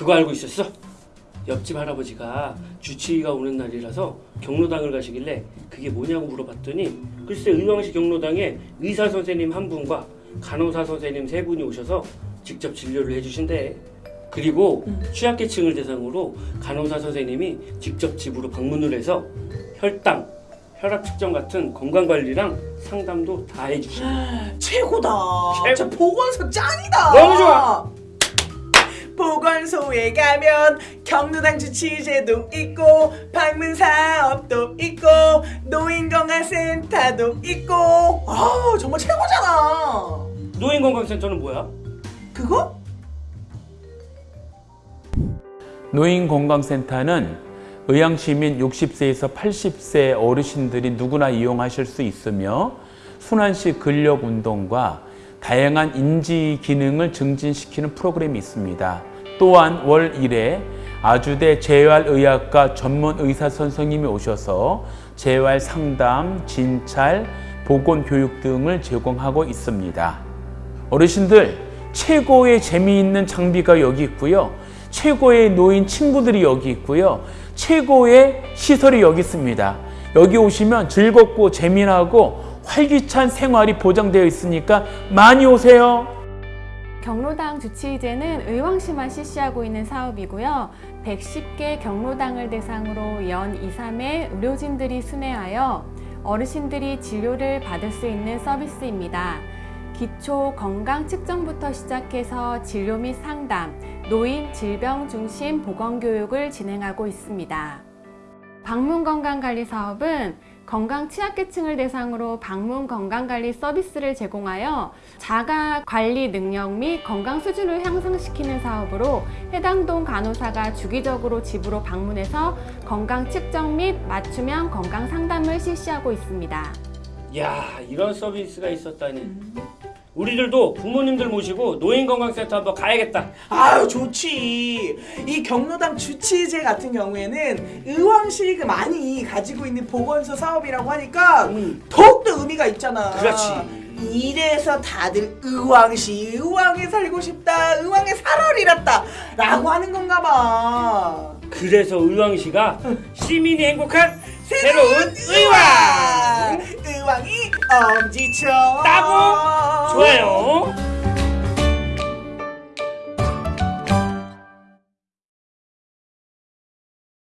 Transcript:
그거 알고 있었어? 옆집 할아버지가 주치의가 오는 날이라서 경로당을 가시길래 그게 뭐냐고 물어봤더니 글쎄 의왕시 경로당에 의사 선생님 한 분과 간호사 선생님 세 분이 오셔서 직접 진료를 해주신대. 그리고 취약계층을 대상으로 간호사 선생님이 직접 집으로 방문을 해서 혈당, 혈압 측정 같은 건강 관리랑 상담도 다 해주신대. 최고다. 최고. 진짜 보건소 짱이다. 너무 좋아. 보건소에 가면 경로당 주치제도 있고 방문 사업도 있고 노인건강센터도 있고 아 정말 최고잖아. 노인건강센터는 뭐야? 그거? 노인건강센터는 의왕시민 60세에서 80세 어르신들이 누구나 이용하실 수 있으며 순환시 근력 운동과 다양한 인지 기능을 증진시키는 프로그램이 있습니다. 또한 월 1회 아주대 재활의학과 전문 의사 선생님이 오셔서 재활 상담, 진찰, 보건 교육 등을 제공하고 있습니다. 어르신들 최고의 재미있는 장비가 여기 있고요. 최고의 노인 친구들이 여기 있고요. 최고의 시설이 여기 있습니다. 여기 오시면 즐겁고 재미나고 활기찬 생활이 보장되어 있으니까 많이 오세요. 경로당 주치의제는 의왕시만 실시하고 있는 사업이고요. 110개 경로당을 대상으로 연 2, 3회 의료진들이 순회하여 어르신들이 진료를 받을 수 있는 서비스입니다. 기초 건강 측정부터 시작해서 진료 및 상담, 노인 질병 중심 보건 교육을 진행하고 있습니다. 방문 건강관리 사업은 건강 취약계층을 대상으로 방문 건강관리 서비스를 제공하여 자가 관리 능력 및 건강 수준을 향상시키는 사업으로 해당 동 간호사가 주기적으로 집으로 방문해서 건강 측정 및 맞춤형 건강 상담을 실시하고 있습니다. 야 이런 서비스가 있었다니 우리들도 부모님들 모시고 노인건강센터 한번 가야겠다 아유 좋지. 이 경로당 주치제 같은 경우에는 의왕시가 많이 가지고 있는 보건소 사업이라고 하니까 음. 더욱더 의미가 있잖아. 그렇지. 이래서 다들 의왕시, 의왕에 살고 싶다, 의왕에 살아리랐다 라고 하는 건가 봐. 그래서 의왕시가 시민이 행복한 새로운 의왕 의왕이 엄지척 따고 좋아요